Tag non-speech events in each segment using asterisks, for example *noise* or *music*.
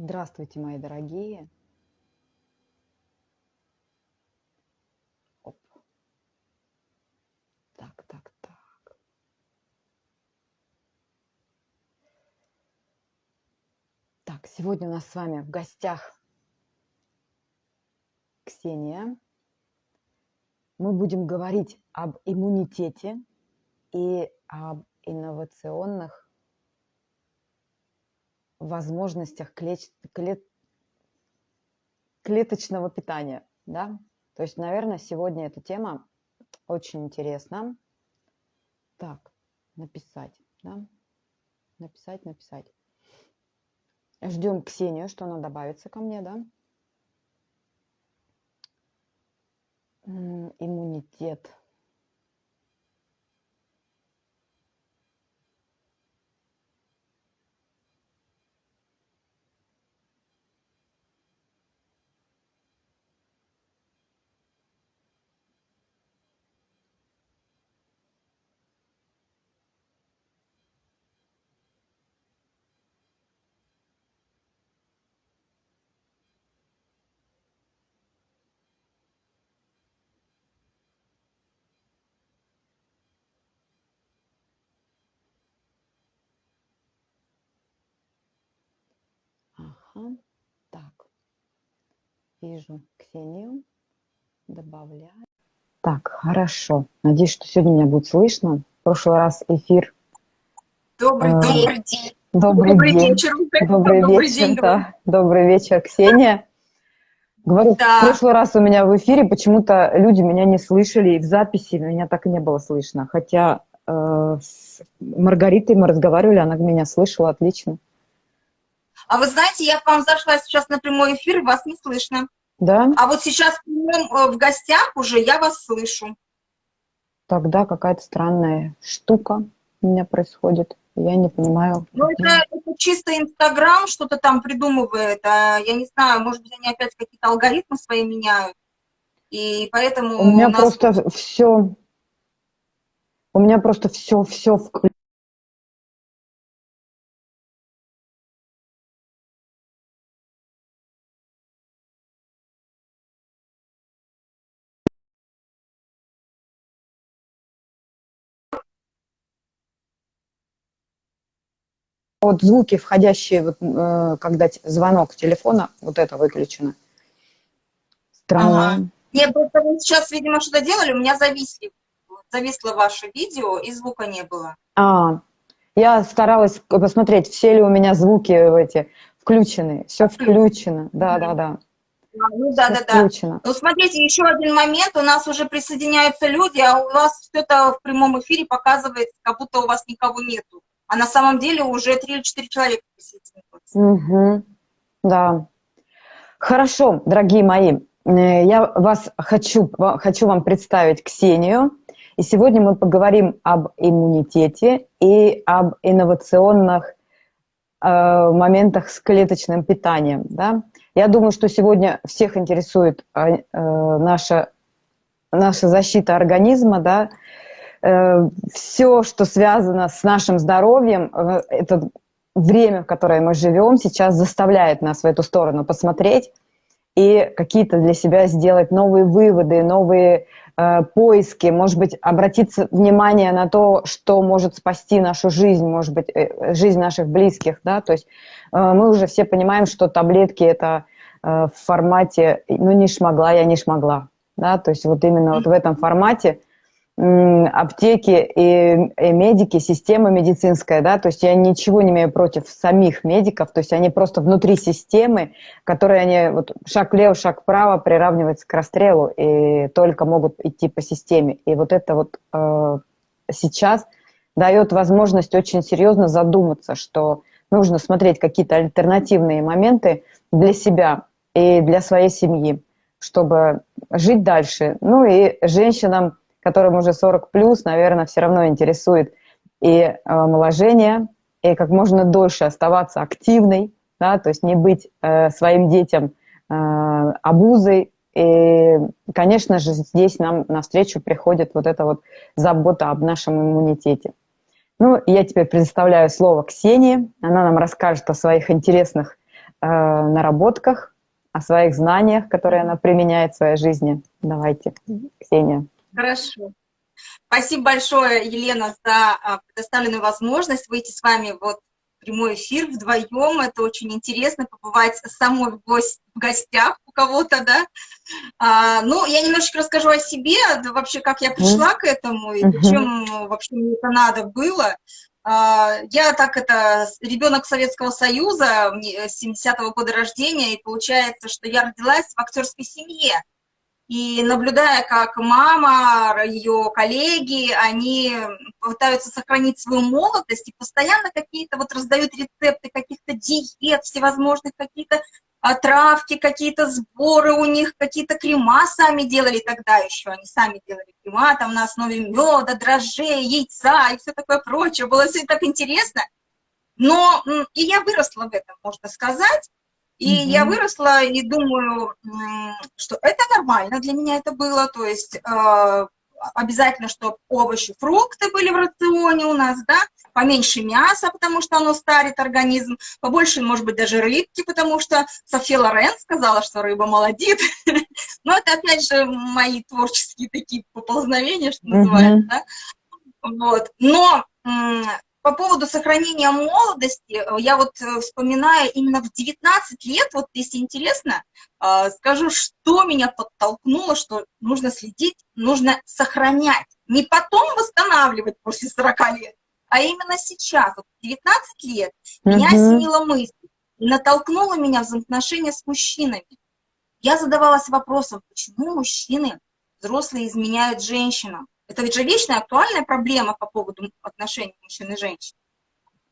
Здравствуйте, мои дорогие. Оп. Так, так, так. Так, сегодня у нас с вами в гостях Ксения. Мы будем говорить об иммунитете и об инновационных возможностях клет, клет, клеточного питания. Да? То есть, наверное, сегодня эта тема очень интересна. Так, написать. Да? Написать, написать. Ждем Ксению, что она добавится ко мне, да? Иммунитет. Ага. Так. Вижу Ксению. Добавляю. Так, хорошо. Надеюсь, что сегодня меня будет слышно. В прошлый раз эфир. Добрый, э, добрый день. Добрый, добрый день. вечер. Добрый, добрый вечер, день. Да. Добрый вечер, Ксения. Говорю, да. в прошлый раз у меня в эфире почему-то люди меня не слышали, и в записи меня так и не было слышно. Хотя э, с Маргаритой мы разговаривали, она меня слышала отлично. А вы знаете, я к вам зашла сейчас на прямой эфир, вас не слышно. Да? А вот сейчас э, в гостях уже я вас слышу. Тогда какая-то странная штука у меня происходит. Я не понимаю. Ну, это, это чисто Инстаграм что-то там придумывает. А, я не знаю, может быть, они опять какие-то алгоритмы свои меняют. И поэтому... У меня у нас... просто все... У меня просто все, все включено Вот звуки, входящие, вот, э, когда звонок телефона, вот это выключено. Странно. Ага. Нет, просто вы сейчас, видимо, что-то делали, у меня зависли. Зависло ваше видео, и звука не было. А, я старалась посмотреть, все ли у меня звуки эти включены. Все включено, да-да-да. Ну да, да, да. Ну смотрите, еще один момент, у нас уже присоединяются люди, а у вас все это в прямом эфире показывает, как будто у вас никого нету а на самом деле уже три или четыре человека присоединилось. Угу. Да. Хорошо, дорогие мои, э, я вас хочу, хочу вам представить Ксению. И сегодня мы поговорим об иммунитете и об инновационных э, моментах с клеточным питанием. Да? Я думаю, что сегодня всех интересует э, э наша, наша защита организма, да, все, что связано с нашим здоровьем, э, это время, в которое мы живем, сейчас заставляет нас в эту сторону посмотреть и какие-то для себя сделать новые выводы, новые э, поиски, может быть, обратиться внимание на то, что может спасти нашу жизнь, может быть, э, жизнь наших близких, да, то есть э, мы уже все понимаем, что таблетки это э, в формате, ну, не шмогла, я не шмогла, да, то есть вот именно вот в этом формате аптеки и, и медики, система медицинская, да, то есть я ничего не имею против самих медиков, то есть они просто внутри системы, которые они вот шаг влево, шаг вправо приравниваются к расстрелу и только могут идти по системе. И вот это вот э, сейчас дает возможность очень серьезно задуматься, что нужно смотреть какие-то альтернативные моменты для себя и для своей семьи, чтобы жить дальше. Ну и женщинам которым уже 40 плюс, наверное, все равно интересует и э, омоложение, и как можно дольше оставаться активной, да, то есть не быть э, своим детям э, обузой. И, конечно же, здесь нам навстречу приходит вот эта вот забота об нашем иммунитете. Ну, я теперь предоставляю слово Ксении. Она нам расскажет о своих интересных э, наработках, о своих знаниях, которые она применяет в своей жизни. Давайте, Ксения. Хорошо. Спасибо большое, Елена, за а, предоставленную возможность выйти с вами вот в прямой эфир вдвоем. Это очень интересно, побывать самой в, гость, в гостях у кого-то, да. А, ну, я немножечко расскажу о себе, да, вообще, как я пришла к этому и зачем вообще мне это надо было. А, я так это, ребенок Советского Союза, 70-го года рождения, и получается, что я родилась в актерской семье. И наблюдая, как мама, ее коллеги, они пытаются сохранить свою молодость и постоянно какие-то вот раздают рецепты каких-то диет, всевозможных какие-то травки, какие-то сборы у них, какие-то крема сами делали тогда еще, они сами делали крема там на основе меда, дрожжей, яйца и все такое прочее. Было все так интересно. Но и я выросла в этом, можно сказать. И -hmm. я выросла и думаю, что это нормально для меня это было, то есть э, обязательно, чтобы овощи, фрукты были в рационе у нас, да, поменьше мяса, потому что оно старит организм, побольше, может быть, даже рыбки, потому что София Лорен сказала, что рыба молодит. *laughs* Но это, опять же, мои творческие такие поползновения, что называется, да. Вот. Но по поводу сохранения молодости, э, я вот э, вспоминаю именно в 19 лет, вот если интересно, э, скажу, что меня подтолкнуло, что нужно следить, нужно сохранять. Не потом восстанавливать после 40 лет, а именно сейчас, вот 19 лет, -hmm. меня осенила мысль, натолкнула меня взаимоотношения с мужчинами. Я задавалась вопросом, почему мужчины взрослые изменяют женщинам? Это ведь же вечная актуальная проблема по поводу отношений мужчин и женщин.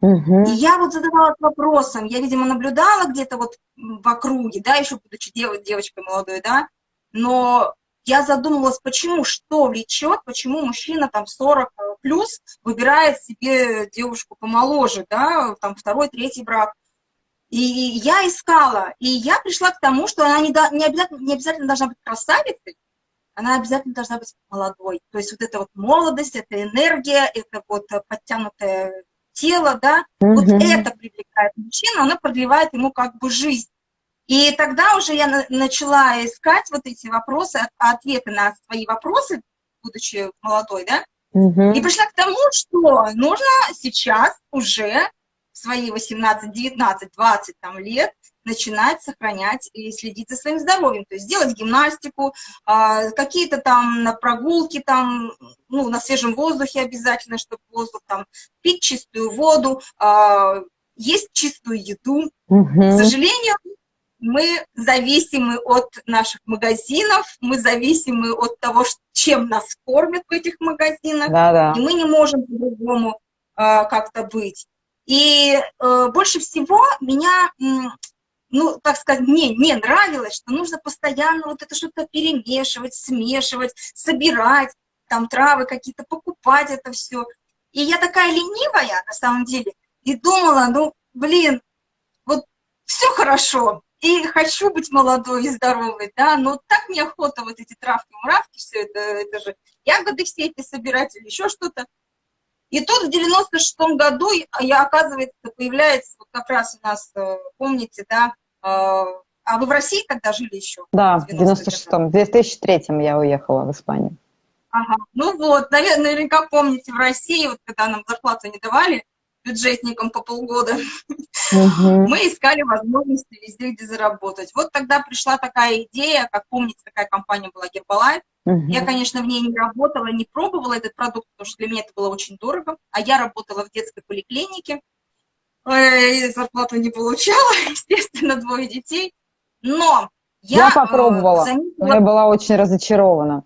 Угу. И я вот задавалась вопросом, я, видимо, наблюдала где-то вот в округе, да, еще будучи дев, девочкой молодой, да, но я задумывалась, почему, что влечет, почему мужчина там 40 плюс выбирает себе девушку помоложе, да, там второй, третий брак. И я искала, и я пришла к тому, что она не, до, не, обязательно, не обязательно должна быть красавицей, она обязательно должна быть молодой. То есть вот эта вот молодость, это энергия, это вот подтянутое тело, да, -hmm. вот это привлекает мужчину, оно продлевает ему как бы жизнь. И тогда уже я начала искать вот эти вопросы, ответы на свои вопросы, будучи молодой, да, -hmm. и пришла к тому, что нужно сейчас уже в свои 18, 19, 20 там, лет начинать сохранять и следить за своим здоровьем, то есть делать гимнастику, а, какие-то там на прогулки, там, ну, на свежем воздухе обязательно, чтобы воздух там, пить чистую воду, а, есть чистую еду. Угу. К сожалению, мы зависимы от наших магазинов, мы зависимы от того, чем нас кормят в этих магазинах, да -да. и мы не можем по-другому э, как-то быть. И э, больше всего меня ну, так сказать, мне не нравилось, что нужно постоянно вот это что-то перемешивать, смешивать, собирать, там травы какие-то, покупать это все. И я такая ленивая, на самом деле, и думала, ну, блин, вот все хорошо, и хочу быть молодой и здоровой, да, но так неохота вот эти травки-муравки, все это, это же ягоды все эти собирать или еще что-то. И тут в 96-м году, я, оказывается, появляется, вот как раз у нас, э, помните, да, э, а вы в России тогда жили еще? Да, в 96-м, в 2003-м я уехала в Испанию. Ага, ну вот, наверное, наверняка помните, в России, вот когда нам зарплату не давали, бюджетникам по полгода, угу. мы искали возможности везде, где заработать. Вот тогда пришла такая идея, как помните, такая компания была Гербалайф, Угу. Я, конечно, в ней не работала, не пробовала этот продукт, потому что для меня это было очень дорого. А я работала в детской поликлинике, и зарплату не получала, *laughs* естественно, двое детей. Но я, я попробовала, э, заметила... я была очень разочарована.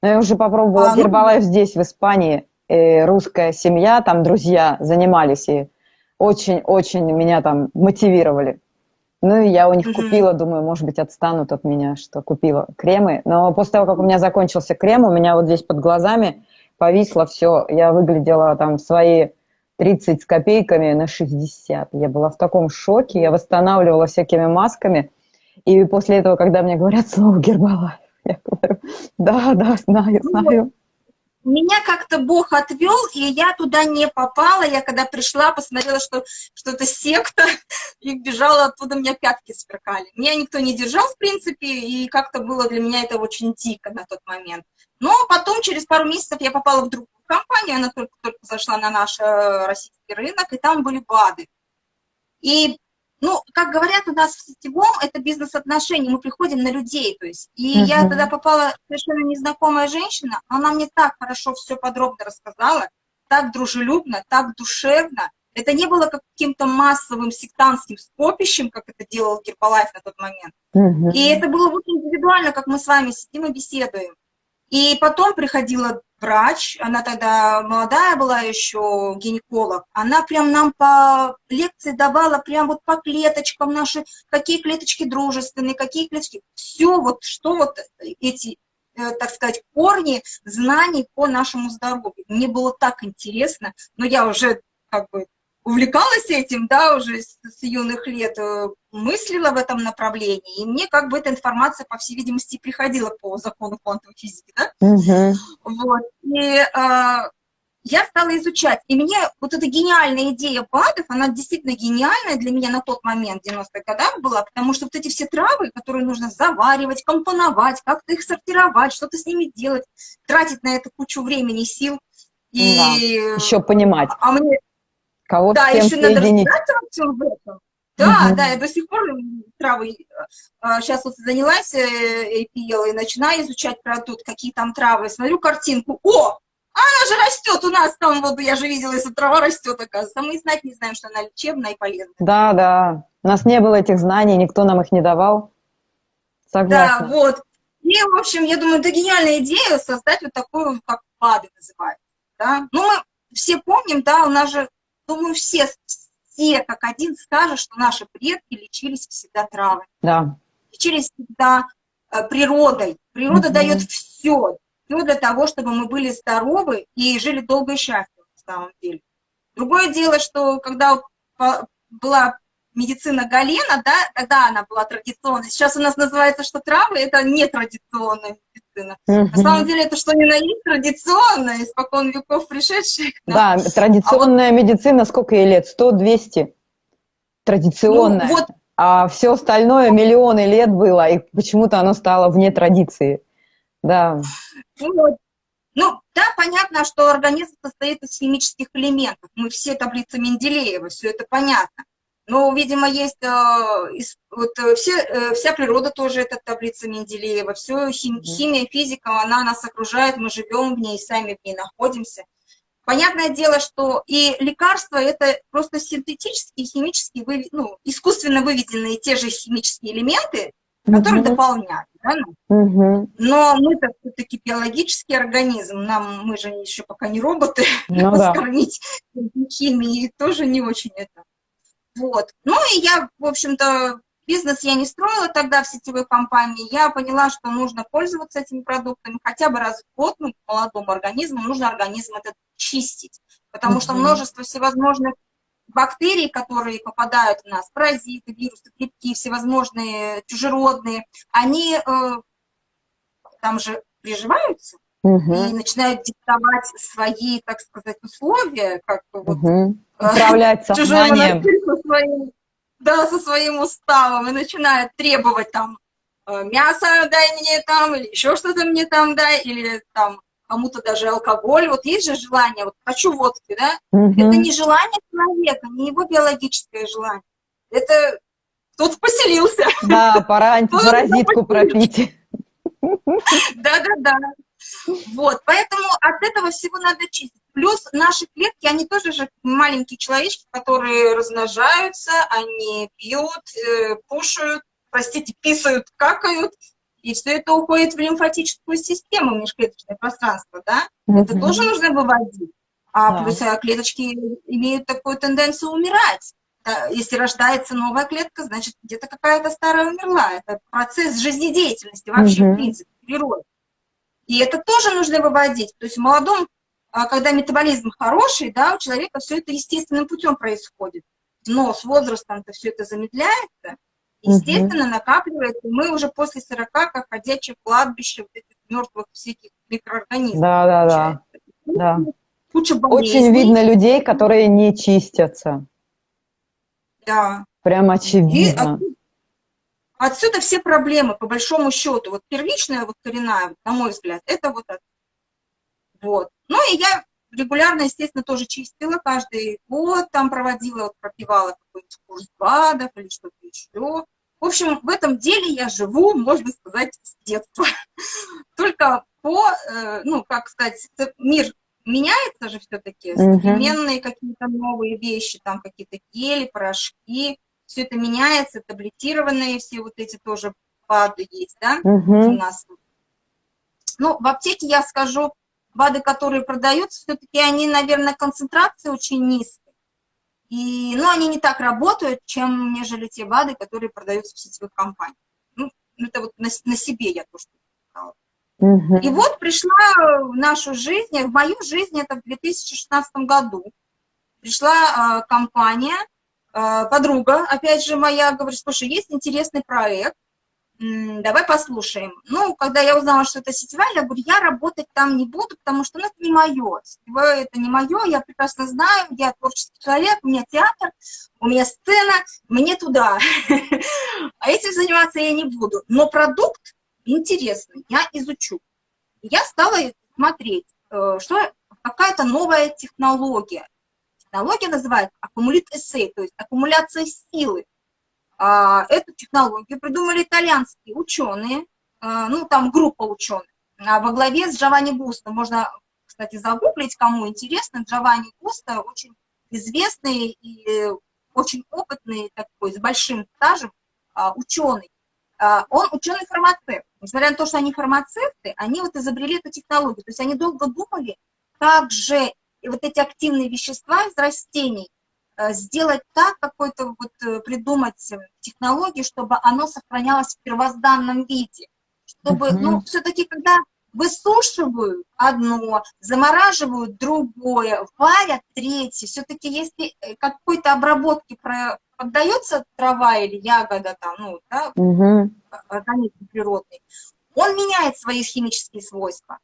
Но я уже попробовала а, Гербалайф ну... здесь, в Испании. И русская семья, там друзья занимались и очень-очень меня там мотивировали. Ну, и я у них угу. купила, думаю, может быть, отстанут от меня, что купила кремы. Но после того, как у меня закончился крем, у меня вот здесь под глазами повисло все. Я выглядела там свои 30 с копейками на 60. Я была в таком шоке, я восстанавливала всякими масками. И после этого, когда мне говорят слово Гербалайф, я говорю, да, да, знаю, ну знаю. Меня как-то Бог отвел, и я туда не попала. Я когда пришла, посмотрела, что что-то секта, *laughs* и бежала оттуда, у меня пятки сверкали. Меня никто не держал, в принципе, и как-то было для меня это очень дико на тот момент. Но потом, через пару месяцев, я попала в другую компанию, она только-только зашла на наш э, российский рынок, и там были БАДы. И ну, как говорят у нас в сетевом, это бизнес-отношения, мы приходим на людей, то есть. И uh -huh. я тогда попала, совершенно незнакомая женщина, она мне так хорошо все подробно рассказала, так дружелюбно, так душевно. Это не было каким-то массовым сектантским скопищем, как это делал Гербалайф на тот момент. Uh -huh. И это было очень индивидуально, как мы с вами сидим и беседуем. И потом приходила врач, она тогда молодая была еще, гинеколог, она прям нам по лекции давала прям вот по клеточкам наши, какие клеточки дружественные, какие клеточки, все вот, что вот эти, э, так сказать, корни знаний по нашему здоровью. Мне было так интересно, но я уже как бы увлекалась этим, да, уже с, с юных лет, э, мыслила в этом направлении, и мне как бы эта информация, по всей видимости, приходила по закону квантовой физики, да? Угу. Вот, и а, я стала изучать, и мне вот эта гениальная идея БАДов, она действительно гениальная для меня на тот момент, в 90-х годах была, потому что вот эти все травы, которые нужно заваривать, компоновать, как-то их сортировать, что-то с ними делать, тратить на это кучу времени и сил, и... Да, еще понимать. А мне, Кого да, еще надо разбираться во всем этом. Да, угу. да, я до сих пор травы, сейчас а, вот занялась APL э, и начинаю изучать продукт, какие там травы, смотрю картинку, о, она же растет у нас там, вот я же видела, если трава растет, оказывается, а мы знать не знаем, что она лечебная и полезная. Да, да, у нас не было этих знаний, никто нам их не давал. Согласна. Да, вот. И, в общем, я думаю, это гениальная идея создать вот такую, как БАДы называется. Да? Ну, мы все помним, да, у нас же думаю, все, все как один скажут, что наши предки лечились всегда травами. Да. Лечились всегда э, природой. Природа mm дает все, все для того, чтобы мы были здоровы и жили долго и счастливо, на самом деле. Другое дело, что когда была медицина Галена, да, тогда она была традиционной. Сейчас у нас называется, что травы – это нетрадиционная медицина. Угу. На самом деле это что ни на есть традиционная, испокон веков пришедшая. Да, традиционная а вот... медицина, сколько ей лет? 100-200? Традиционная. Ну, вот... А все остальное миллионы лет было, и почему-то оно стало вне традиции. Да. Вот. Ну, да, понятно, что организм состоит из химических элементов. Мы все таблицы Менделеева, все это понятно. Но, видимо, есть э, вот, э, все, э, вся природа тоже это таблица Менделеева, все хим, химия, физика, она нас окружает, мы живем в ней, сами в ней находимся. Понятное дело, что и лекарства – это просто синтетические, химические, ну, искусственно выведенные те же химические элементы, которые угу. дополняют. Правильно? Угу. Но мы-то все-таки биологический организм, нам, мы же еще пока не роботы, ну, да. *laughs* скормить химией тоже не очень это вот. Ну и я, в общем-то, бизнес я не строила тогда в сетевой компании. Я поняла, что нужно пользоваться этими продуктами хотя бы раз в год, ну, молодому организму, нужно организм этот чистить. Потому что множество всевозможных бактерий, которые попадают в нас, паразиты, вирусы, грибки, всевозможные чужеродные, они э, там же приживаются, угу. и начинают диктовать свои, так сказать, условия, как бы вот, угу. *laughs* сознанием. Со своим, да, со своим уставом, и начинают требовать там э, мясо дай мне там, или еще что-то мне там дай, или там кому-то даже алкоголь. Вот есть же желание, вот хочу водки, да? Угу. Это не желание человека, не его биологическое желание. Это тут поселился. Да, пора *laughs* антипаразитку пропить. *laughs* Да-да-да. Вот, поэтому от этого всего надо чистить. Плюс наши клетки, они тоже же маленькие человечки, которые размножаются, они пьют, э, кушают, простите, писают, какают, и все это уходит в лимфатическую систему, в межклеточное пространство, да? Mm -hmm. Это тоже нужно выводить. А да. плюс а, клеточки имеют такую тенденцию умирать. Если рождается новая клетка, значит, где-то какая-то старая умерла. Это процесс жизнедеятельности вообще, -hmm. в принципе, природы. И это тоже нужно выводить. То есть в молодом, а, когда метаболизм хороший, да, у человека все это естественным путем происходит. Но с возрастом-то все это замедляется, естественно, накапливается. И мы уже после 40, как ходячее кладбище вот этих мертвых всяких микроорганизмов. Да, да, да. да. Куча болезней. Очень видно людей, которые не чистятся. Да. Прям очевидно. И отсюда все проблемы, по большому счету. Вот первичная, вот коренная, на мой взгляд, это вот это. Вот. Ну и я регулярно, естественно, тоже чистила каждый год, там проводила, вот пропивала какой-нибудь курс БАДов или что-то еще. В общем, в этом деле я живу, можно сказать, с детства. *laughs* Только по, э, ну, как сказать, мир меняется же все-таки, современные какие-то новые вещи, там какие-то гели, порошки, все это меняется, таблетированные все вот эти тоже БАДы есть, да, у нас. Ну, в аптеке я скажу, БАДы, которые продаются, все-таки они, наверное, концентрация очень низкая. И, ну, они не так работают, чем нежели те БАДы, которые продаются в сетевых компаниях. Ну, это вот на, на себе я то, что сказала. Угу. И вот пришла в нашу жизнь, в мою жизнь это в 2016 году. Пришла э, компания, подруга, опять же моя, говорит, слушай, есть интересный проект, давай послушаем. Ну, когда я узнала, что это сетевая, я говорю, я работать там не буду, потому что ну, это не мое. Это не мое, я прекрасно знаю, я творческий человек, у меня театр, у меня сцена, мне туда. *laughs* А этим заниматься я не буду. Но продукт интересный, я изучу. Я стала смотреть, э, что какая-то новая технология. Технология называется аккумулит эссей, то есть аккумуляция силы. А, эту технологию придумали итальянские ученые, а, ну, там группа ученых, а во главе с Джованни Густо. Можно, кстати, загуглить, кому интересно. Джованни Густо очень известный и очень опытный такой, с большим стажем ученый. Он ученый-фармацевт. Несмотря на то, что они фармацевты, они вот изобрели эту технологию. То есть они долго думали, как же вот эти активные вещества из растений Э, сделать так, какой-то вот э, придумать э, технологию, чтобы оно сохранялось в первозданном виде. Чтобы, -hmm. ну, все-таки, когда высушивают одно, замораживают другое, варят третье, все-таки если какой-то обработке поддается трава или ягода, там, ну, да, угу. организм природный, он меняет свои химические свойства.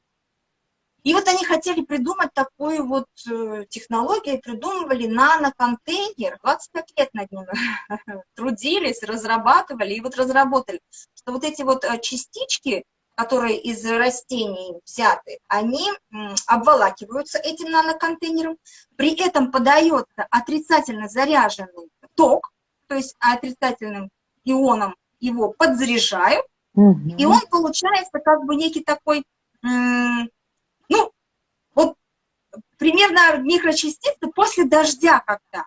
И вот они хотели придумать такую вот э, технологию, придумывали наноконтейнер, 25 лет над ним *laughs* трудились, разрабатывали, и вот разработали, что вот эти вот э, частички, которые из растений взяты, они обволакиваются этим наноконтейнером, при этом подается отрицательно заряженный ток, то есть отрицательным ионом его подзаряжают, угу. и он получается как бы некий такой примерно микрочастицы после дождя когда.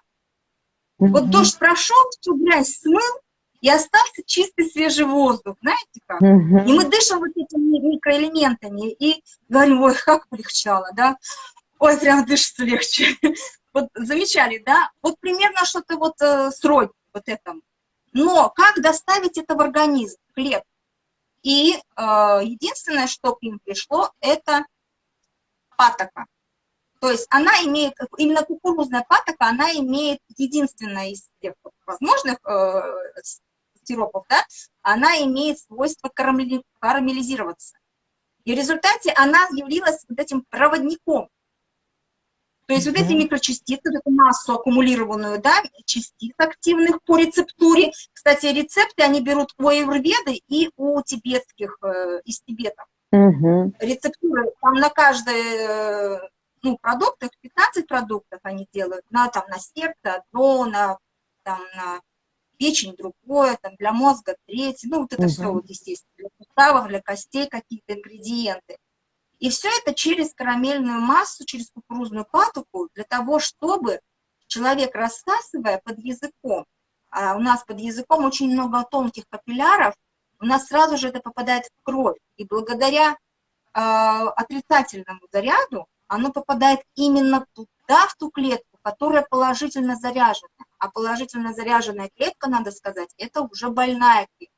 Mm -hmm. Вот дождь прошел, всю грязь смыл, и остался чистый свежий воздух, знаете как? Mm -hmm. И мы дышим вот этими микроэлементами, и говорим, ой, как полегчало, да? Ой, прям дышится легче. *laughs* Вот замечали, да? Вот примерно что-то вот э, сродни вот этому. Но как доставить это в организм, в клетку? И э, единственное, что к ним пришло, это патока. То есть она имеет, именно кукурузная патока, она имеет единственное из всех возможных э, сиропов, да, она имеет свойство карамели, карамелизироваться. И в результате она явилась вот этим проводником. То есть mm -hmm. вот эти микрочастицы, вот эту массу аккумулированную, да, частиц активных по рецептуре. Кстати, рецепты они берут у аюрведы и у тибетских, э, из Тибета. Угу. Рецептуры, там на каждый ну, продукт, 15 продуктов они делают, на, там, на сердце одно, на, там, на печень другое, там, для мозга третье, ну, вот это угу. все, вот, естественно, для суставов, для костей какие-то ингредиенты. И все это через карамельную массу, через кукурузную патоку, для того, чтобы человек, рассасывая под языком, а у нас под языком очень много тонких капилляров, у нас сразу же это попадает в кровь. И благодаря э, отрицательному заряду оно попадает именно туда, в ту клетку, которая положительно заряжена. А положительно заряженная клетка, надо сказать, это уже больная клетка.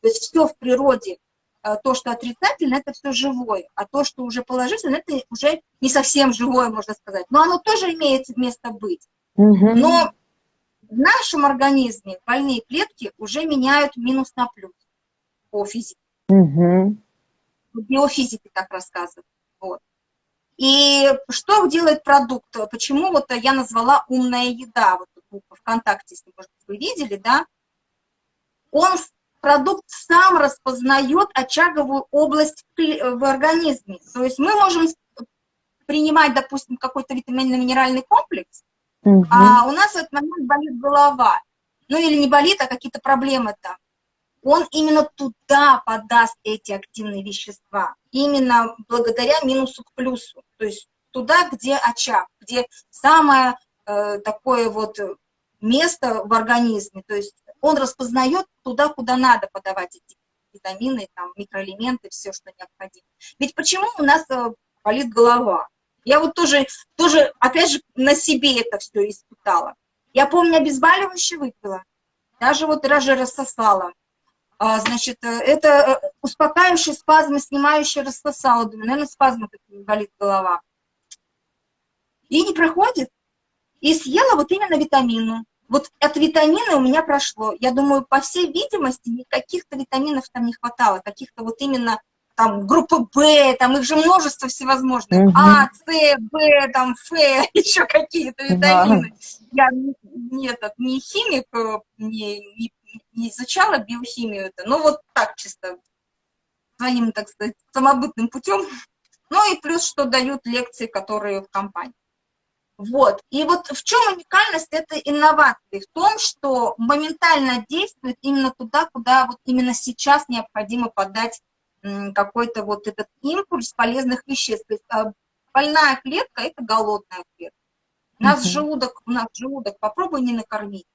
То есть все в природе, э, то, что отрицательно, это все живое. А то, что уже положительно, это уже не совсем живое, можно сказать. Но оно тоже имеет место быть. Но в нашем организме больные клетки уже меняют минус на плюс по физике. Угу. Биофизики так рассказывают. Вот. И что делает продукт? Почему вот я назвала «умная еда»? Вот ВКонтакте, если, может быть, вы видели, да? Он, продукт сам распознает очаговую область в организме. То есть мы можем принимать, допустим, какой-то витаминно-минеральный комплекс, угу. а у нас в этот момент болит голова. Ну или не болит, а какие-то проблемы там он именно туда подаст эти активные вещества, именно благодаря минусу к плюсу, то есть туда, где очаг, где самое э, такое вот место в организме, то есть он распознает туда, куда надо подавать эти витамины, там, микроэлементы, все, что необходимо. Ведь почему у нас э, болит голова? Я вот тоже, тоже, опять же, на себе это все испытала. Я помню, обезболивающее выпила, даже вот даже рассосала. А, значит, э, это э, успокаивающие спазмы, снимающие рассосало. Думаю, наверное, спазмы такие, болит голова. И не проходит. И съела вот именно витамину. Вот от витамина у меня прошло. Я думаю, по всей видимости, никаких-то витаминов там не хватало. Каких-то вот именно там группы Б, там их же множество всевозможных. -hmm. А, С, Б, там, Ф, *laughs* еще какие-то витамины. Да. Я не, этот, не химик, э, не, не не изучала биохимию это, но вот так чисто, своим, так сказать, самобытным путем. Ну и плюс, что дают лекции, которые в компании. Вот. И вот в чем уникальность этой инновации? В том, что моментально действует именно туда, куда вот именно сейчас необходимо подать какой-то вот этот импульс полезных веществ. То есть а, больная клетка – это голодная клетка. У нас угу. желудок, у нас желудок, попробуй не накормить.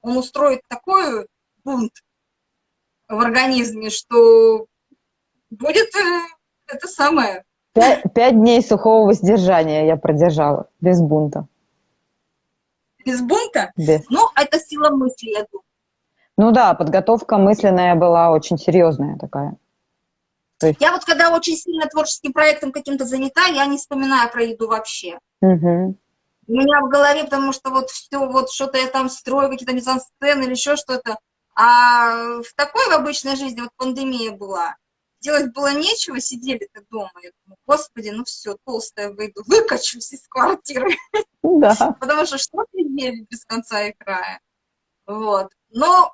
Он устроит такую бунт в организме, что будет э, это самое. Пять, пять дней сухого воздержания я продержала, без бунта. Без бунта? Без. Ну, это сила мысли, я думаю. Ну да, подготовка мысленная была очень серьезная такая. есть... Я вот когда очень сильно творческим проектом каким-то занята, я не вспоминаю про еду вообще. Угу. У меня в голове, потому что вот все, вот что-то я там строю, какие-то мизансцены или еще что-то. А в такой в обычной жизни, вот пандемия была, делать было нечего, сидели-то дома. Я думаю, господи, ну все, толстая выйду, выкачусь из квартиры. Да. *laughs* Потому что что ты ели без конца и края. Вот. Но,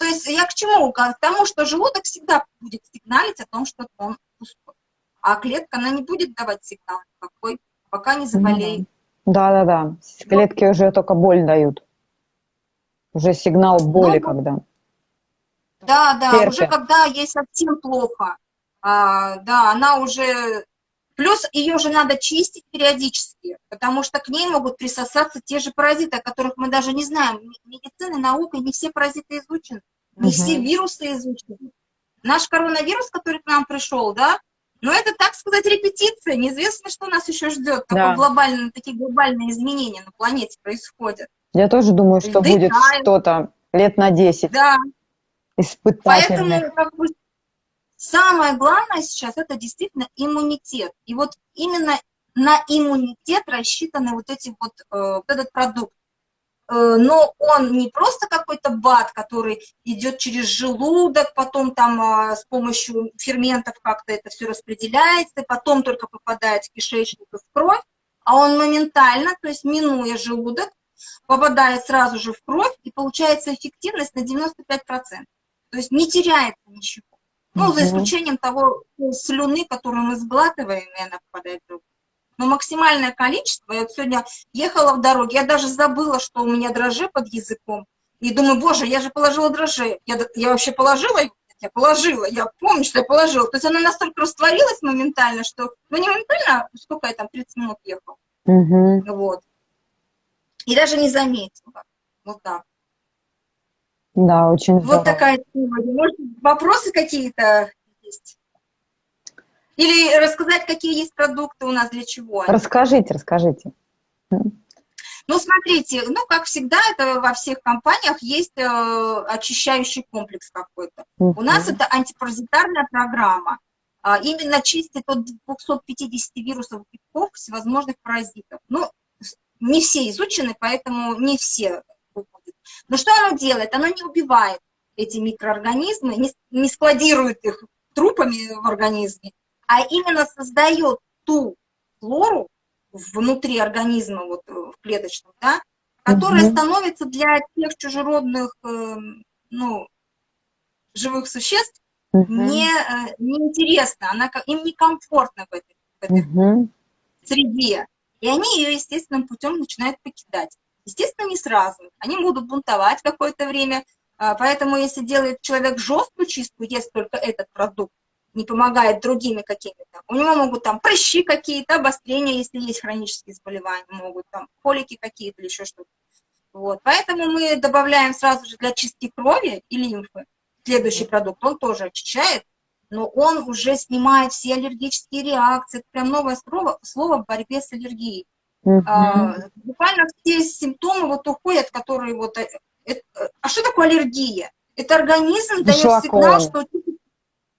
то есть я к чему? К тому, что желудок всегда будет сигналить о том, что он пустой. А клетка, она не будет давать сигнал никакой, пока не заболеет. Да-да-да. Клетки уже только боль дают. Уже сигнал боли ну, когда. Да, да, Терпи. уже когда ей совсем плохо. А, да, она уже... Плюс ее же надо чистить периодически, потому что к ней могут присосаться те же паразиты, о которых мы даже не знаем. Медицина, наука, не все паразиты изучены, не угу. все вирусы изучены. Наш коронавирус, который к нам пришел, да, но это, так сказать, репетиция. Неизвестно, что нас еще ждет. Да. глобальные, такие глобальные изменения на планете происходят. Я тоже думаю, что Вдыхаем. будет что-то лет на 10. Да. Испытательных. Поэтому как бы, самое главное сейчас это действительно иммунитет. И вот именно на иммунитет рассчитаны вот эти вот, э, вот этот продукт. Э, но он не просто какой-то бат, который идет через желудок, потом там э, с помощью ферментов как-то это все распределяется, потом только попадает в кишечник и в кровь, а он моментально, то есть минуя желудок, попадает сразу же в кровь, и получается эффективность на 95%. То есть не теряется ничего. Ну, за исключением того слюны, которую мы сглатываем, и она попадает в желудок. Но максимальное количество, я вот сегодня ехала в дороге, я даже забыла, что у меня дрожжи под языком. И думаю, боже, я же положила дрожжи. Я, я вообще положила Я положила, я помню, что я положила. То есть она настолько растворилась моментально, что, ну не моментально, сколько я там, 30 минут ехала. Угу. Вот. И даже не заметила. Вот так. Да, очень Вот здорово. такая тема. Может, вопросы какие-то есть? Или рассказать, какие есть продукты у нас, для чего? Расскажите, расскажите. Ну, смотрите, ну, как всегда, это во всех компаниях есть э, очищающий комплекс какой-то. -huh. У нас это антипаразитарная программа. А, именно чистит от 250 вирусов, грибков, всевозможных паразитов. Ну, не все изучены, поэтому не все выходят. Но что оно делает? Оно не убивает эти микроорганизмы, не, не складирует их трупами в организме, а именно создает ту флору внутри организма, вот э, в клеточном, да, которая угу. становится для тех чужеродных, э, ну, живых существ угу. не, э, неинтересна, она, им некомфортно в этой, в этой угу. среде. И они ее естественным путем начинают покидать. Естественно, не сразу. Они будут бунтовать какое-то время. А, поэтому, если делает человек жесткую чистку, ест только этот продукт, не помогает другими какими-то, у него могут там прыщи какие-то, обострения, если есть хронические заболевания, могут там колики какие-то или еще что-то. Вот. Поэтому мы добавляем сразу же для чистки крови и лимфы следующий продукт, он тоже очищает, но он уже снимает все аллергические реакции. Это прям новое слово, слово в борьбе с аллергией. -huh. а, буквально все симптомы вот уходят, которые вот... Это, э, а что такое аллергия? Это организм дает сигнал, что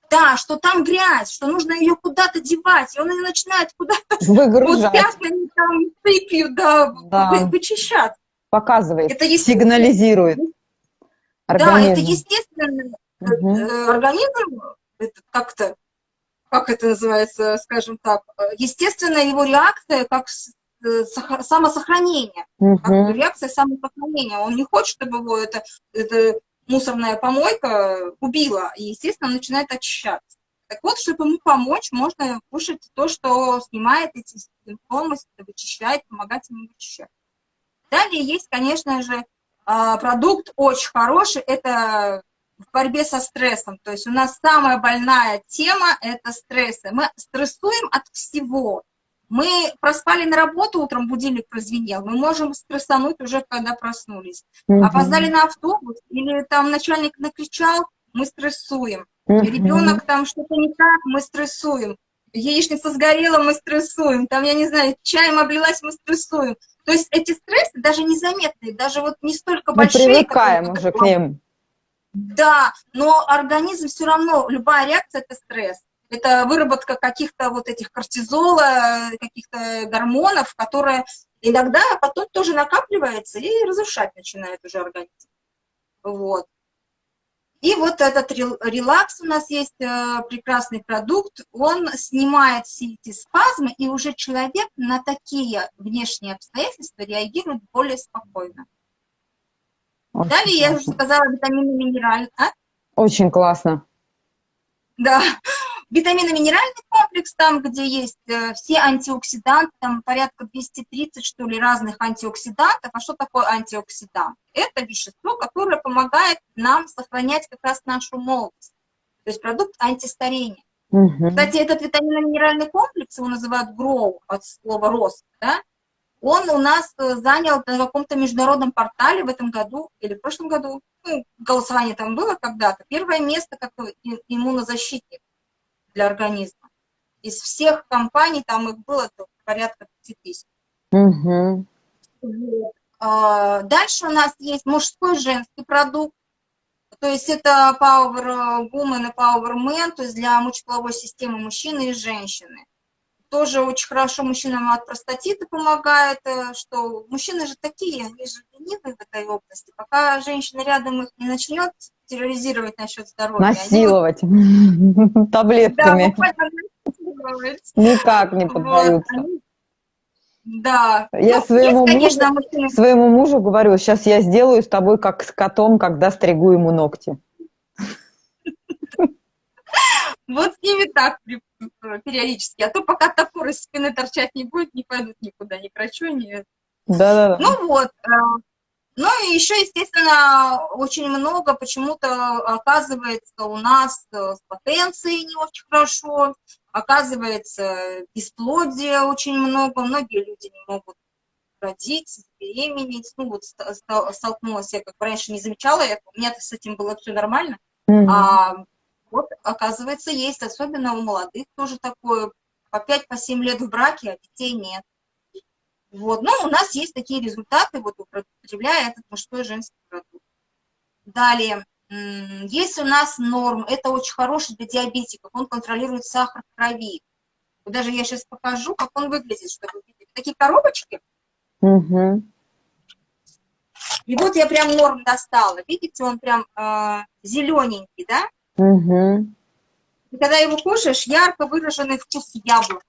да, что там грязь, что нужно ее куда-то девать, и он ее начинает куда-то выгружать. Вот пятнами там сыпью, да, да. вычищать. Показывает, это сигнализирует. Организм. Да, это естественно. Угу. Организм как-то, как это называется, скажем так, естественная его реакция как э, самосохранение, угу. как реакция самосохранения. Он не хочет, чтобы его это, это мусорная помойка убила, и, естественно, начинает очищаться. Так вот, чтобы ему помочь, можно кушать то, что снимает эти симптомы, вычищает, помогать ему вычищать. Далее есть, конечно же, а, продукт очень хороший, это в борьбе со стрессом. То есть у нас самая больная тема – это стрессы. Мы стрессуем от всего. Мы проспали на работу, утром будильник прозвенел, мы можем стрессануть уже, когда проснулись. Угу. Опоздали на автобус, или там начальник накричал, мы стрессуем. Угу. Ребенок там что-то не так, мы стрессуем. Яичница сгорела, мы стрессуем. Там, я не знаю, чаем облилась, мы стрессуем. То есть эти стрессы даже незаметные, даже вот не столько Мы большие. Мы привыкаем как, уже к ним. Да, но организм все равно, любая реакция – это стресс. Это выработка каких-то вот этих кортизола, каких-то гормонов, которые иногда потом тоже накапливается и разрушать начинает уже организм. Вот. И вот этот релакс у нас есть, э, прекрасный продукт, он снимает все эти спазмы, и уже человек на такие внешние обстоятельства реагирует более спокойно. Очень Далее классно. я уже сказала витамины минеральные. А? Очень классно. Да, Витаминно-минеральный комплекс, там, где есть э, все антиоксиданты, там порядка 230, что ли, разных антиоксидантов. А что такое антиоксидант? Это вещество, которое помогает нам сохранять как раз нашу молодость. То есть продукт антистарения. Угу. Кстати, этот витаминно-минеральный комплекс, его называют GROW от слова рост, да? Он у нас э, занял на каком-то международном портале в этом году или в прошлом году, ну, голосование там было когда-то, первое место как иммунозащитник для организма. Из всех компаний, там их было порядка 5 тысяч. Угу. Дальше у нас есть мужской женский продукт. То есть это Power Woman и Power Man, то есть для мочеполовой системы мужчины и женщины. Тоже очень хорошо мужчинам от простатита помогает, э, что мужчины же такие, они же ленивые в этой области. Пока женщина рядом их не начнет терроризировать насчет здоровья. Насиловать вот... *laughs* таблетками. Да, Никак не поддаются. Вот, да. Я ну, своему, есть, конечно, мужу, мужчина... своему мужу говорю, сейчас я сделаю с тобой как с котом, когда стригу ему ногти. *laughs* Вот с ними так периодически. А то пока топор из спины торчать не будет, не пойдут никуда, ни к врачу, ни... Да-да-да. Ну вот, э, ну и еще, естественно, очень много почему-то оказывается у нас с потенцией не очень хорошо, оказывается бесплодия очень много, многие люди не могут родить, беременеть. Ну вот столкнулась я, как раньше не замечала это, у меня с этим было все нормально. Mm -hmm. А вот, оказывается, есть, особенно у молодых тоже такое, по 5-7 по лет в браке, а детей нет. Вот. Но у нас есть такие результаты, вот употребляя этот мужской и женский продукт. Далее, есть у нас норм, это очень хороший для диабетиков, он контролирует сахар в крови. Даже я сейчас покажу, как он выглядит, чтобы видели. Такие коробочки. Угу. И вот я прям норм достала. Видите, он прям э, зелененький, да? Угу. И когда его кушаешь, ярко выраженный вкус яблока.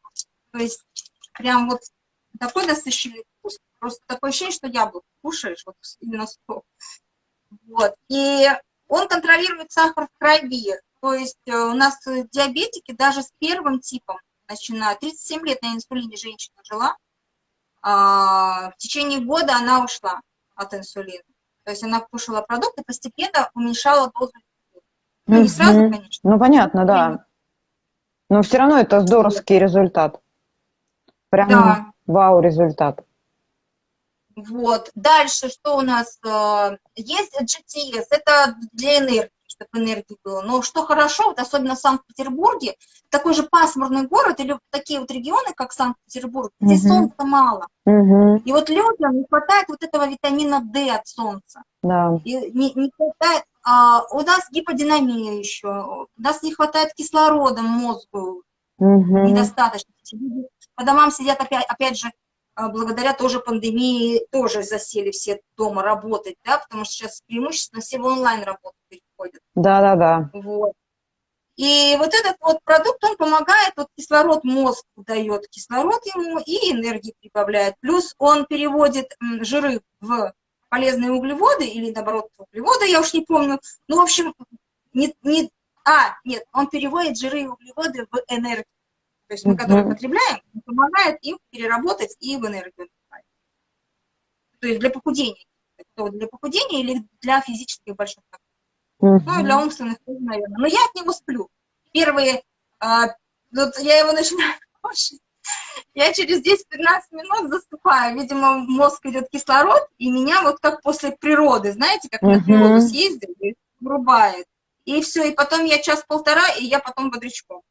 То есть прям вот такой насыщенный вкус. Просто такое ощущение, что яблоко кушаешь, вот именно сок. Вот. И он контролирует сахар в крови. То есть э, у нас диабетики даже с первым типом начинают. 37 лет на инсулине женщина жила. А, в течение года она ушла от инсулина. То есть она кушала продукты, постепенно уменьшала дозу. Ну, не сразу, конечно. Ну, понятно, да. Но все равно это здоровский результат. Прям да. вау результат. Вот. Дальше что у нас? Э, есть GTS, это для энергии, чтобы энергии было. Но что хорошо, вот особенно в Санкт-Петербурге, такой же пасмурный город или такие вот регионы, как Санкт-Петербург, где угу. солнца мало. Угу. И вот людям не хватает вот этого витамина D от солнца. Да. И не, не хватает, а, у нас гиподинамия еще, у нас не хватает кислорода мозгу, угу. недостаточно. По домам сидят опять, опять же а, благодаря тоже пандемии тоже засели все дома работать, да, потому что сейчас преимущественно все в онлайн работу переходят. Да, да, да. Вот. И вот этот вот продукт, он помогает, вот кислород мозг дает кислород ему и энергии прибавляет. Плюс он переводит жиры в полезные углеводы или, наоборот, углеводы, я уж не помню. Ну, в общем, не, не, а, нет, он переводит жиры и углеводы в энергию то есть мы, которые потребляем, помогает им переработать и в энергию. То есть для похудения. То для похудения или для физических больших Ну, и для умственных наверное. Но я от него сплю. Первые, а, вот я его начинаю *laughs* кушать, я через 10-15 минут засыпаю. Видимо, в мозг идет кислород, и меня вот как после природы, знаете, как на природу съездил, врубает. И все, и потом я час-полтора, и я потом бодрячком.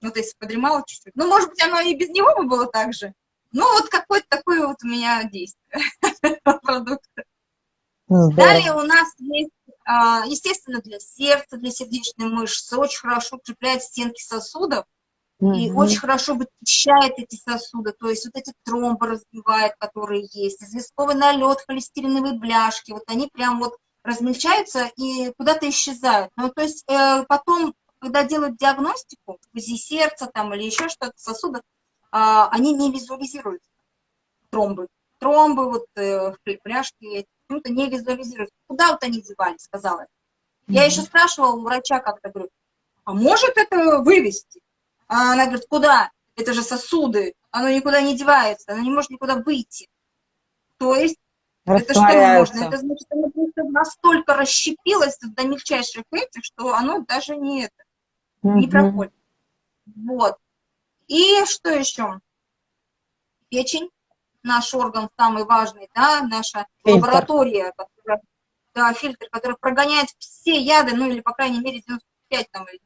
Ну, то есть подремала чуть-чуть. Ну, может быть, оно и без него бы было так же. Ну, вот какое-то такое вот у меня действие *laughs* продукта. Далее у нас есть, а, естественно, для сердца, для сердечной мышцы очень хорошо укрепляет стенки сосудов и очень хорошо вычищает эти сосуды, то есть вот эти тромбы разбивает, которые есть, известковый налет, холестериновые бляшки, вот они прям вот размельчаются и куда-то исчезают. Ну, то есть э, потом когда делают диагностику, УЗИ сердца там или еще что-то, сосудов, а, они не визуализируются, тромбы. Тромбы, вот э, пляшки, почему-то не визуализируются. Куда вот они девались, сказала. Я еще спрашивала у врача как-то, говорю, а может это вывести? А она говорит, куда? Это же сосуды, оно никуда не девается, оно не может никуда выйти. То есть это что можно? Это значит, оно просто настолько расщепилось до мельчайших этих, что оно даже не это не проходит. Вот. И что еще? Печень, наш орган самый важный, да, наша фильтр. лаборатория, которая, да, фильтр, который прогоняет все яды, ну или, по крайней мере, 95 там, или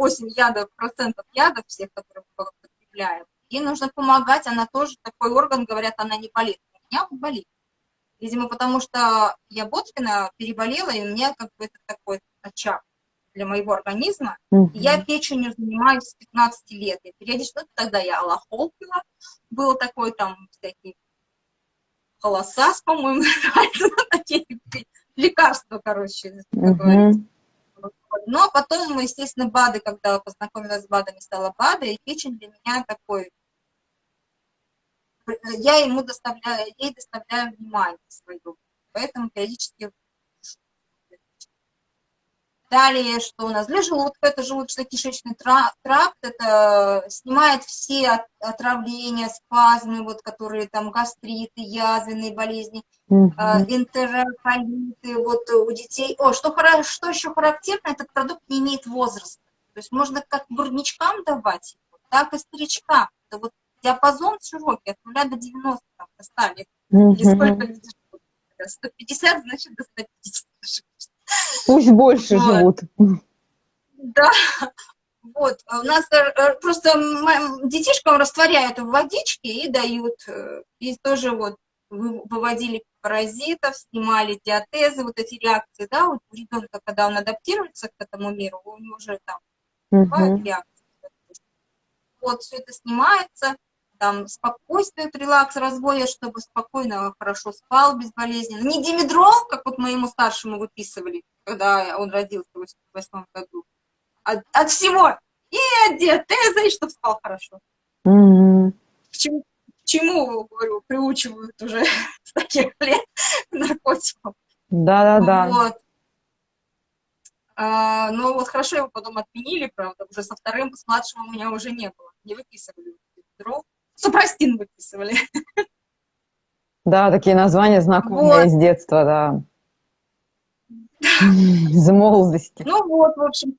98 ядов, процентов ядов всех, которые мы потребляем. Ей нужно помогать, она тоже, такой орган, говорят, она не болит. У меня болит. Видимо, потому что я Боткина переболела, и у меня как бы это такой очаг для моего организма. Mm Я печенью занимаюсь с 15 лет. Я периодически, ну, тогда я аллахол пила, был такой там всякий холосас, по-моему, *laughs* такие лекарства, короче, mm Но потом, естественно, БАДы, когда познакомилась с БАДами, стала БАДы, и печень для меня такой, я ему доставляю, ей доставляю внимание свое. Поэтому периодически Далее, что у нас для желудка, это желудочно-кишечный тракт, это снимает все отравления, спазмы, вот, которые там гастриты, язвенные болезни, угу. энтероколиты, вот у детей. О, что, что еще характерно, этот продукт не имеет возраста. То есть можно как грудничкам давать, так и старичкам. Это вот диапазон широкий, от 0 до 90 там, до Угу. Или сколько 150, значит, до 150. Пусть больше вот. живут. Да, вот, у нас э, э, просто детишкам растворяют в водичке и дают, э, и тоже вот выводили паразитов, снимали диатезы, вот эти реакции, да, вот у ребенка, когда он адаптируется к этому миру, у него уже там бывают реакции. Вот, все это снимается, там спокойствие, релакс, развоя, чтобы спокойно, хорошо спал, безболезненно. Не димедрол, как вот моему старшему выписывали, когда он родился в 88 году. От, от всего. И от диатеза, чтобы спал хорошо. Mm -hmm. чему, к чему говорю, приучивают уже *laughs* с таких лет к наркотикам. Да-да-да. Вот. А, ну вот хорошо его потом отменили, правда, уже со вторым, с младшим у меня уже не было. Не выписывали дров. Супрастин выписывали. Да, такие названия знакомые вот. из детства, да. Из молодости. Ну вот, в общем,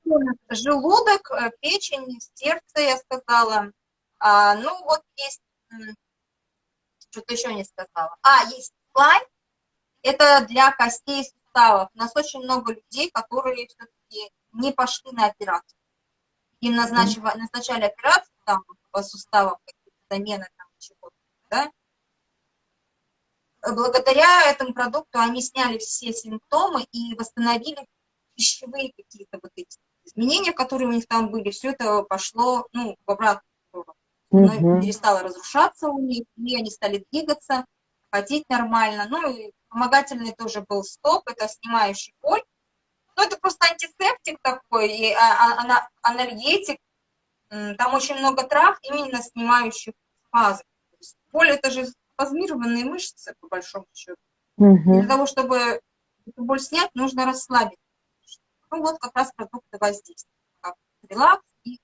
желудок, э, печень, сердце, я сказала. А, ну вот есть, что-то еще не сказала. А, есть слайд, это для костей и суставов. У нас очень много людей, которые все-таки не пошли на операцию. Им назначили, назначали операцию там по суставам, замены там чего-то, да, благодаря этому продукту они сняли все симптомы и восстановили пищевые какие-то вот эти изменения, которые у них там были, все это пошло, ну, в обратную сторону. Оно перестало разрушаться у них, и они стали двигаться, ходить нормально. Ну, и помогательный тоже был стоп, это снимающий боль. Ну, это просто антисептик такой, и а, а, анальгетик. Там очень много трав, именно снимающих спазм. Боль это же спазмированные мышцы, по большому счету. Угу. Для того, чтобы эту боль снять, нужно расслабить. Ну, вот как раз продукты воздействия, как релакс и...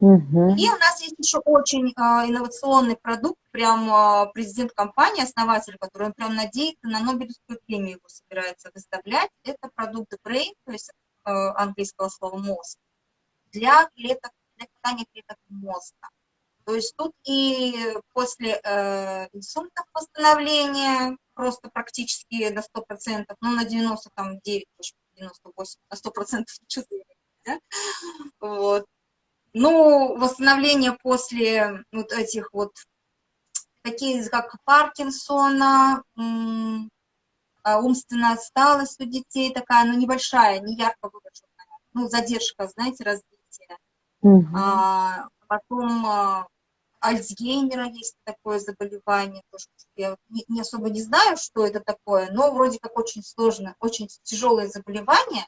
Угу. И у нас есть еще очень э, инновационный продукт, прям э, президент компании, основатель, который он прям надеется на Нобелевскую премию его собирается выставлять. Это продукт Brain, то есть э, английского слова мозг, для клеток, для питания клеток мозга. То есть тут и после э, инсультных восстановления просто практически до 100%, ну на 99, 98, на 100% чувствую, *laughs* да? вот. Ну, восстановление после вот этих вот, такие как Паркинсона, а, умственная отсталость у детей такая, ну, небольшая, не ярко выраженная, ну, задержка, знаете, развития. Угу. А, потом а, Альцгеймера есть такое заболевание, тоже я не, не особо не знаю, что это такое, но вроде как очень сложное, очень тяжелое заболевание,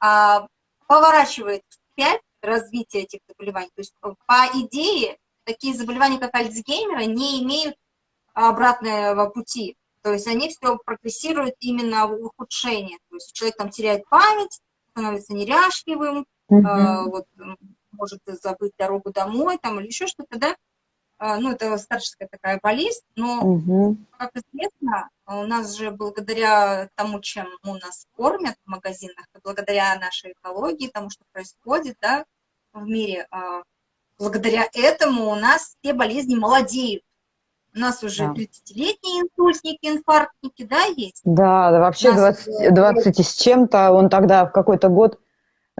а, поворачивает вспять развитие этих заболеваний. То есть по идее такие заболевания, как Альцгеймера, не имеют обратного пути. То есть они все прогрессируют именно в ухудшение. То есть человек там теряет память, становится неряшливым, mm -hmm. э, вот, может забыть дорогу домой там, или еще что-то, да, ну, это старческая такая болезнь, но, угу. как известно, у нас же благодаря тому, чем у нас кормят в магазинах, и благодаря нашей экологии, тому, что происходит, да, в мире, а, благодаря этому у нас все болезни молодеют. У нас уже да. 30-летние инсультники, инфарктники, да, есть? Да, да вообще 20, 20 с чем-то, он тогда в какой-то год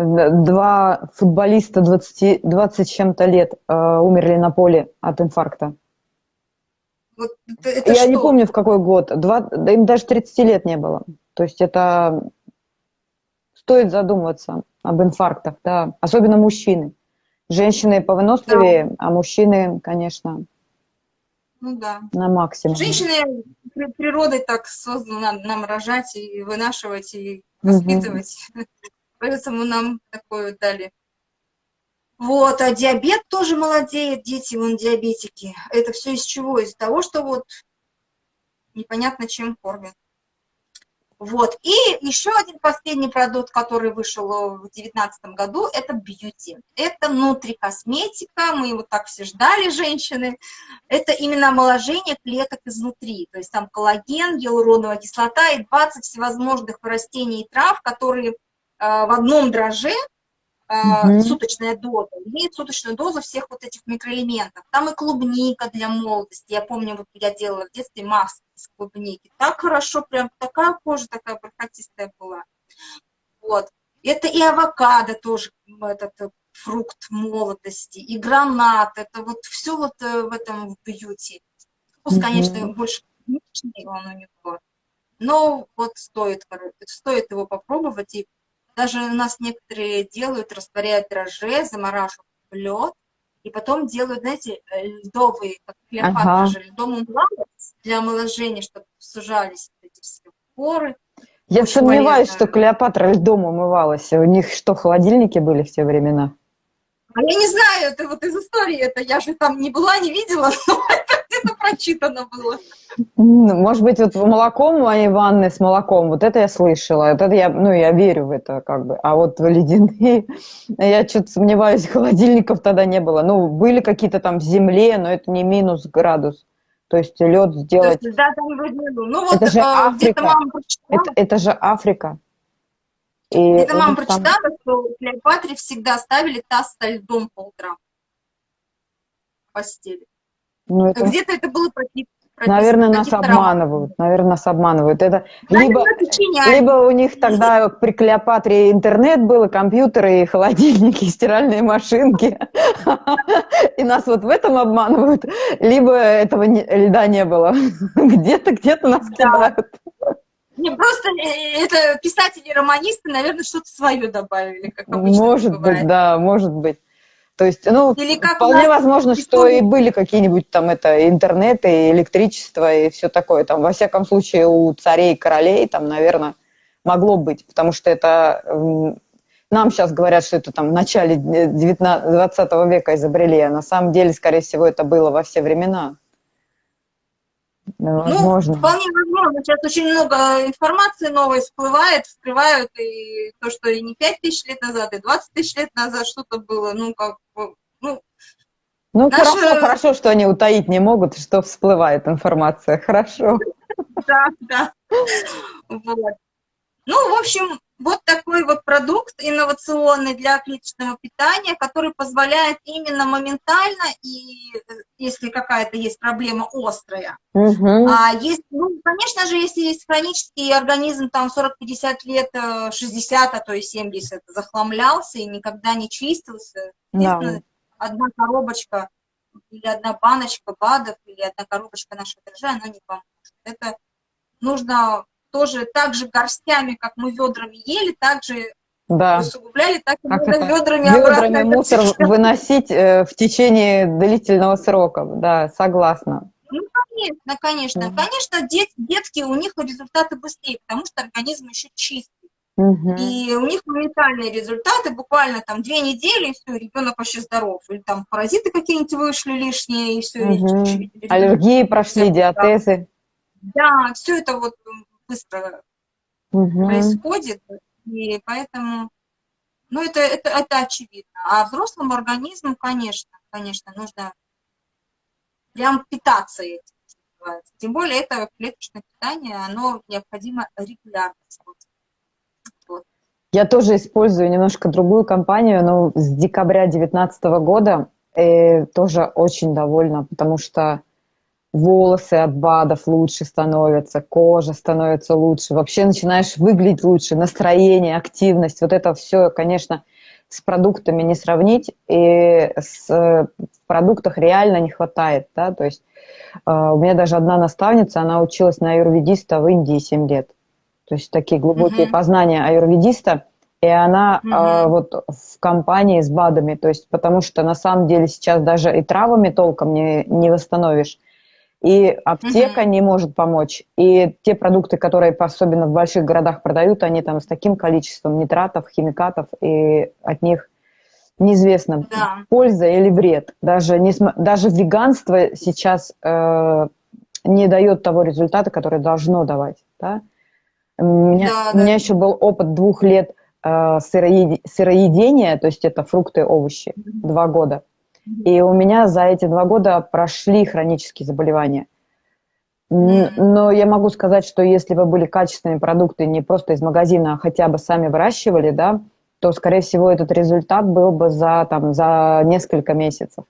два футболиста 20, 20 чем-то лет э, умерли на поле от инфаркта. Вот это Я что? не помню, в какой год. Два, да им даже 30 лет не было. То есть это стоит задумываться об инфарктах, да. Особенно мужчины. Женщины повыносливее, да. а мужчины, конечно, ну, да. на максимум. Женщины природой так созданы нам рожать и вынашивать, и воспитывать. Угу. Поэтому нам такое дали. Вот, а диабет тоже молодеет, дети, вон, диабетики. Это все из чего? Из того, что вот непонятно чем кормят. Вот, и еще один последний продукт, который вышел в 2019 году, это бьюти. Это внутрикосметика, мы его так все ждали, женщины. Это именно омоложение клеток изнутри. То есть там коллаген, гиалуроновая кислота и 20 всевозможных растений и трав, которые Э, в одном дроже угу. суточная доза, имеет суточную дозу всех вот этих микроэлементов. Там и клубника для молодости. Я помню, вот я делала в детстве маски из клубники. Так хорошо, прям такая кожа такая бархатистая была. Вот. Это и авокадо тоже, этот э, фрукт молодости, и гранат, это вот все вот в этом в бьюти. Вкус, mm конечно, больше клубничный он у него, но вот стоит, стоит его попробовать и даже у нас некоторые делают, растворяют дрожжи, замораживают в лед, и потом делают, знаете, э, льдовые, как Клеопатра ага. же, льдом умывалась для омоложения, чтобы сужались эти все поры. Я Очень сомневаюсь, полезно. что Клеопатра льдом умывалась. У них что, холодильники были в те времена? А я не знаю, это вот из истории, это я же там не была, не видела, *laughs* но это прочитано было. Может быть, вот молоком моей ванны с молоком, вот это я слышала, вот это я, ну, я верю в это как бы, а вот в ледяные, я что-то сомневаюсь, холодильников тогда не было. Ну, были какие-то там в земле, но это не минус градус. То есть лед сделать... Есть, да, ну, вот, это же а, Африка. Это, это же Африка. И где мама прочитала, там... что Клеопатре всегда ставили таз со льдом по утрам в постели. Ну, это... Где-то это было прописано. Наверное, нас обманывают. Наверное, нас обманывают. Это либо, либо у них тогда при Клеопатре интернет был, и компьютеры, и холодильники, и стиральные машинки. И нас вот в этом обманывают. Либо этого льда не было. Где-то, где-то нас кидают. Не, просто э, это писатели-романисты, наверное, что-то свое добавили, как обычно Может быть, да, может быть. То есть, ну, Или как вполне возможно, что и были какие-нибудь там это интернет и электричество и все такое. Там, во всяком случае, у царей и королей там, наверное, могло быть, потому что это нам сейчас говорят, что это там в начале 19, 20 века изобрели, а на самом деле, скорее всего, это было во все времена. Ну, возможно. Ну, вполне возможно. Сейчас очень много информации новой всплывает, вскрывают, и то, что и не 5 тысяч лет назад, и 20 тысяч лет назад что-то было, ну, как ну... Ну, наши... хорошо, хорошо, что они утаить не могут, что всплывает информация, хорошо. *laughs* Да, да. Вот. Ну, в общем, вот такой вот продукт инновационный для клеточного питания, который позволяет именно моментально, и э, если какая-то есть проблема острая, угу. а есть, ну, конечно же, если есть хронический организм, там 40-50 лет, 60, э, а то и 70, захламлялся и никогда не чистился, да. одна коробочка или одна баночка БАДов, или одна коробочка нашего дрожжа, она не поможет. Это нужно тоже так же горстями, как мы ведрами ели, так же да. усугубляли, так и как это? ведрами, ведрами мусор выносить э, в течение длительного срока. Да, согласна. Ну, конечно, конечно. Mm. Конечно, дет, детские, у них результаты быстрее, потому что организм еще чистый. Угу. И у них моментальные результаты, буквально там две недели, и все, ребенок вообще здоров. Или там паразиты какие-нибудь вышли лишние, и все. Угу. И, Аллергии прошли, диатезы. Да, все это вот быстро угу. происходит, и поэтому, ну, это, это, это очевидно. А взрослому организму, конечно, конечно, нужно прям питаться этим. Тем более это клеточное питание, оно необходимо регулярно Вот. Я тоже использую немножко другую компанию, но с декабря 2019 года э, тоже очень довольна, потому что волосы от БАДов лучше становятся, кожа становится лучше, вообще начинаешь выглядеть лучше, настроение, активность, вот это все, конечно, с продуктами не сравнить, и с, в продуктах реально не хватает, да, то есть э, у меня даже одна наставница, она училась на аюрведиста в Индии 7 лет, то есть такие глубокие mm-hmm. познания аюрведиста, и она mm-hmm. э, вот в компании с БАДами, то есть потому что на самом деле сейчас даже и травами толком не, не восстановишь, и аптека mm-hmm. не может помочь. И те продукты, которые особенно в больших городах продают, они там с таким количеством нитратов, химикатов, и от них неизвестно, да. польза или вред. Даже, не, даже веганство сейчас э, не дает того результата, который должно давать. Да? У меня, да, у меня еще был опыт двух лет э, сыроедения, то есть это фрукты, овощи, mm-hmm. два года. И у меня за эти два года прошли хронические заболевания. Но я могу сказать, что если бы были качественные продукты не просто из магазина, а хотя бы сами выращивали, да, то, скорее всего, этот результат был бы за, там, за несколько месяцев.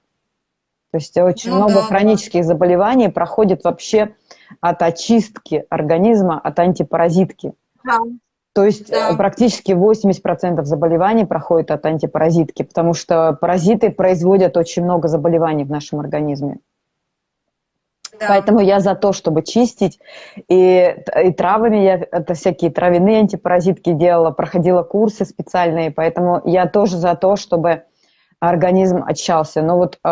То есть очень ну, много да, хронических да. заболеваний проходит вообще от очистки организма, от антипаразитки. Да. То есть да. Э, практически 80% заболеваний проходит от антипаразитки, потому что паразиты производят очень много заболеваний в нашем организме. Да. Поэтому я за то, чтобы чистить. И, и травами я это всякие травяные антипаразитки делала, проходила курсы специальные, поэтому я тоже за то, чтобы организм очищался. Но вот э,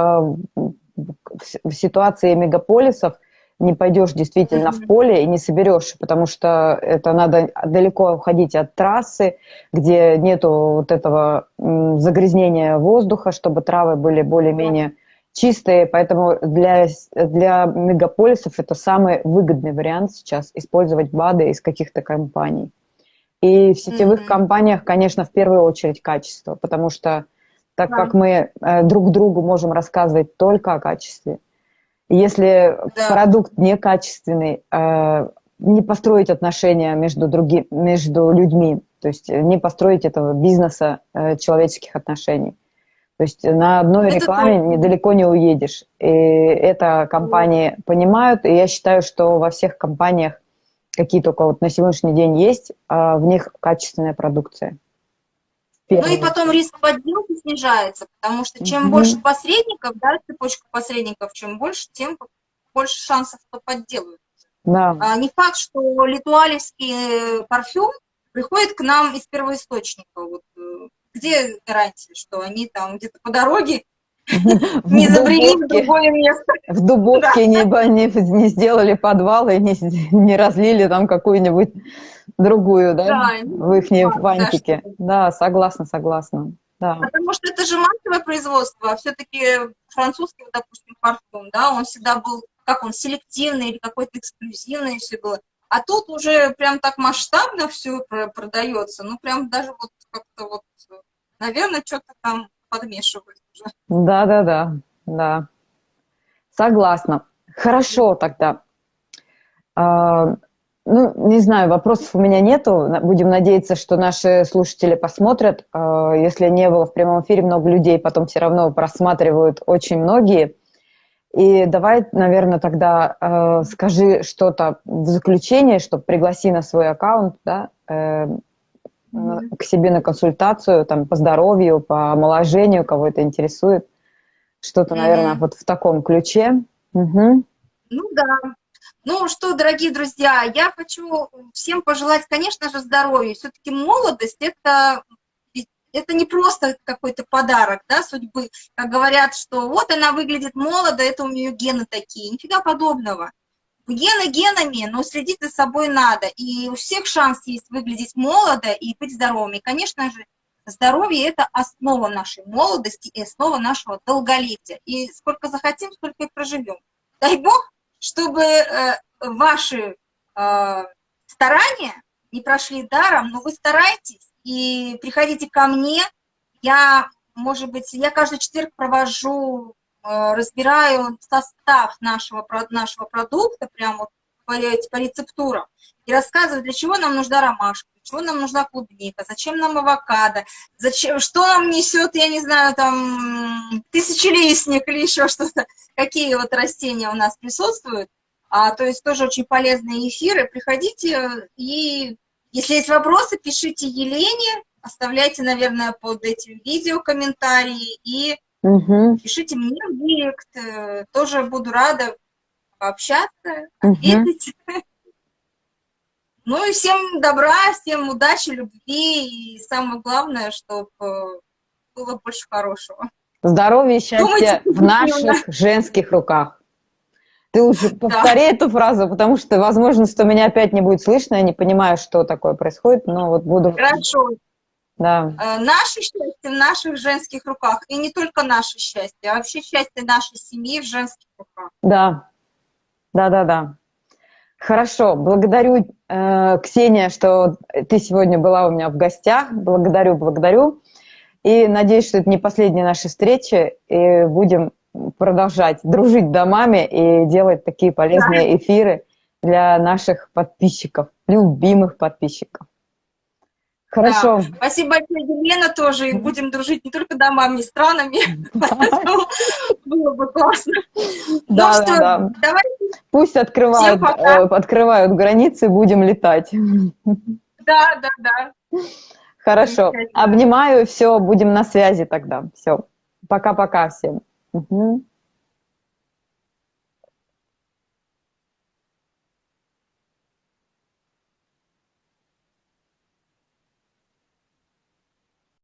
в ситуации мегаполисов не пойдешь действительно в поле и не соберешь, потому что это надо далеко уходить от трассы, где нету вот этого загрязнения воздуха, чтобы травы были более-менее чистые, поэтому для, для мегаполисов это самый выгодный вариант сейчас использовать БАДы из каких-то компаний. И в сетевых mm-hmm. компаниях, конечно, в первую очередь качество, потому что так да. как мы э, друг другу можем рассказывать только о качестве, если да. продукт некачественный, э, не построить отношения между, други, между людьми, то есть не построить этого бизнеса э, человеческих отношений. То есть на одной это рекламе то... недалеко не уедешь. И это компании mm. понимают, и я считаю, что во всех компаниях, какие только вот на сегодняшний день есть, э, в них качественная продукция. Ну и потом риск подделки снижается, потому что чем mm-hmm. больше посредников, да, цепочка посредников, чем больше, тем больше шансов, что подделают. Да. А, не факт, что литуалевский парфюм приходит к нам из первоисточника. Вот, э, где гарантия, что они там где-то по дороге *laughs* не забрели в другое место. В Дубовке не, сделали подвал и не разлили там какую-нибудь другую, да, да в их фантике. Да, да, согласна, согласна. Да. Потому что это же массовое производство, а все-таки французский, вот, допустим, парфюм, да, он всегда был, как он, селективный или какой-то эксклюзивный все было. А тут уже прям так масштабно все продается, ну прям даже вот как-то вот, наверное, что-то там подмешивают уже. Да, да, да, да. Согласна. Хорошо тогда. А, не знаю, вопросов у меня нету. Будем надеяться, что наши слушатели посмотрят. А, если не было в прямом эфире много людей, потом все равно просматривают очень многие. И давай, наверное, тогда э, скажи что-то в заключение, чтобы пригласи на свой аккаунт, да, э, к себе на консультацию, там, по здоровью, по омоложению, кого это интересует. Что-то, наверное, вот в таком ключе. Угу. Ну да, ну что, дорогие друзья, я хочу всем пожелать, конечно же, здоровья. Все-таки молодость – это это не просто какой-то подарок, да, судьбы. Как говорят, что вот она выглядит молодо, это у нее гены такие. Нифига подобного. Гены генами, но следить за собой надо. И у всех шанс есть выглядеть молодо и быть здоровыми. Конечно же, здоровье – это основа нашей молодости и основа нашего долголетия. И сколько захотим, столько и проживем. Дай Бог, чтобы э, ваши э, старания не прошли даром, но вы стараетесь и приходите ко мне. Я, может быть, я каждый четверг провожу, э, разбираю состав нашего, нашего продукта, прямо вот по, по рецептурам, и рассказываю, для чего нам нужна ромашка, для чего нам нужна клубника, зачем нам авокадо, зачем, что нам несет, я не знаю, там, тысячелистник или еще что-то, какие вот растения у нас присутствуют. А, то есть тоже очень полезные эфиры. Приходите и, если есть вопросы, пишите Елене, оставляйте, наверное, под этим видео комментарии и угу. пишите мне в директ. Э, тоже буду рада пообщаться, ответить. Угу. *laughs* Ну и всем добра, всем удачи, любви и самое главное, чтобы было больше хорошего. Здоровья и счастья Думайте, в наших женских руках. Ты уже повтори да. эту фразу, потому что, возможно, что меня опять не будет слышно, я не понимаю, что такое происходит, но вот буду... Хорошо. Да. Э, наше счастье в наших женских руках, и не только наше счастье, а вообще счастье нашей семьи в женских руках. Да, да-да-да. Хорошо, благодарю, э, Ксения, что ты сегодня была у меня в гостях. Благодарю, благодарю. И надеюсь, что это не последняя наша встреча, и будем продолжать дружить домами и делать такие полезные эфиры для наших подписчиков, любимых подписчиков. Хорошо. Да. Спасибо большое, Елена, тоже. И будем дружить не только домами, странами. *laughs* Было бы классно. Да, ну что, да. давайте. Пусть открывают, э, открывают границы, будем летать. Да, да, да. Хорошо. Обнимаю, все, будем на связи тогда. Все. Пока-пока всем. Угу.